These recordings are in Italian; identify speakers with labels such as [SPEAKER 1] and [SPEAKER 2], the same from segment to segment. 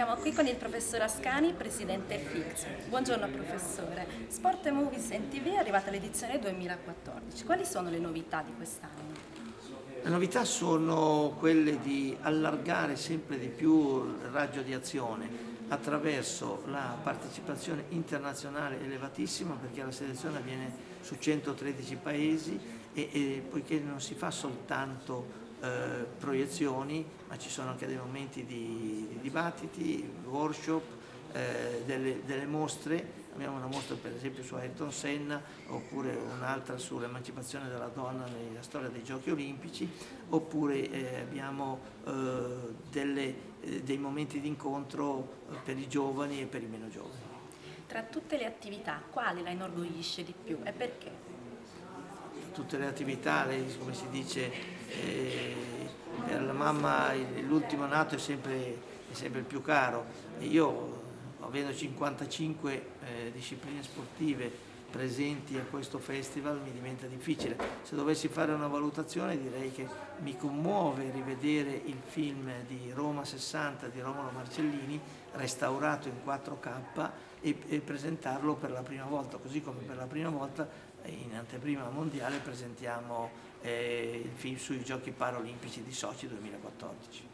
[SPEAKER 1] Siamo qui con il professor Ascani, presidente FIX. Buongiorno professore. Sport Movies in TV è arrivata l'edizione 2014. Quali sono le novità di quest'anno?
[SPEAKER 2] Le novità sono quelle di allargare sempre di più il raggio di azione attraverso la partecipazione internazionale elevatissima perché la selezione avviene su 113 paesi e, e poiché non si fa soltanto eh, proiezioni, ma ci sono anche dei momenti di, di dibattiti, workshop, eh, delle, delle, mostre, abbiamo una mostra per esempio su Ayrton Senna oppure un'altra sull'emancipazione della donna nella storia dei giochi olimpici oppure eh, abbiamo eh, delle, eh, dei momenti di incontro per i giovani e per i meno giovani.
[SPEAKER 1] Tra tutte le attività, quale la inorgoglisce di più e perché?
[SPEAKER 2] Tutte le attività, lei, come si dice, eh, per la mamma l'ultimo nato è sempre, è sempre, il più caro. E io, avendo 55 eh, discipline sportive presenti a questo festival, mi diventa difficile. Se dovessi fare una valutazione direi che mi commuove rivedere il film di Roma 60 di Romolo Marcellini, restaurato in 4K e, e presentarlo per la prima volta, così come per la prima volta in anteprima mondiale presentiamo eh, il film sui giochi paralimpici di Sochi 2014.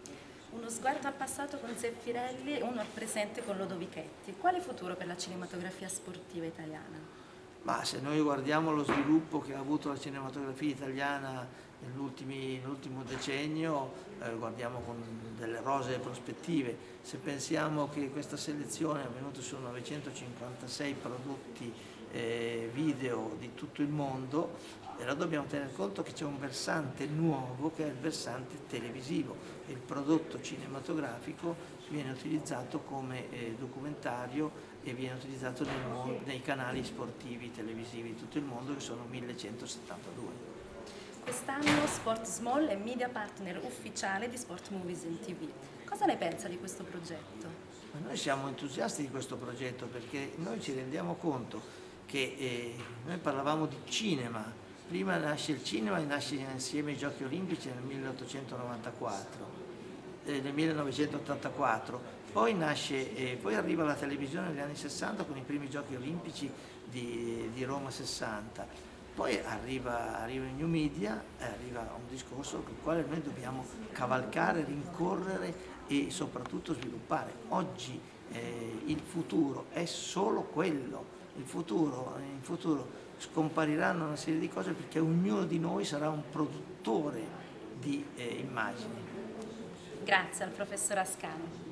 [SPEAKER 1] Uno sguardo al passato con Zeffirelli e uno al presente con Lodovichetti. Quale futuro per la cinematografia sportiva italiana?
[SPEAKER 2] Ma se noi guardiamo lo sviluppo che ha avuto la cinematografia italiana nell'ultimo decennio, eh, guardiamo con delle rosee prospettive. Se pensiamo che questa selezione è avvenuta su 956 prodotti eh, video di tutto il mondo, però dobbiamo tener conto che c'è un versante nuovo che è il versante televisivo. Il prodotto cinematografico viene utilizzato come eh, documentario e viene utilizzato nei, nei canali sportivi televisivi di tutto il mondo che sono 1172.
[SPEAKER 1] Quest'anno Sport Small è media partner ufficiale di Sport Movies in TV. Cosa ne pensa di questo progetto?
[SPEAKER 2] Noi siamo entusiasti di questo progetto perché noi ci rendiamo conto che eh, noi parlavamo di cinema, prima nasce il cinema e nasce insieme i giochi olimpici nel 1894, eh, nel 1984, poi, nasce, eh, poi arriva la televisione negli anni 60 con i primi giochi olimpici di, di Roma 60, poi arriva, arriva il new media arriva un discorso con il quale noi dobbiamo cavalcare, rincorrere e soprattutto sviluppare. Oggi eh, il futuro è solo quello, il futuro, in futuro scompariranno una serie di cose perché ognuno di noi sarà un produttore di eh, immagini.
[SPEAKER 1] Grazie al professor Ascani.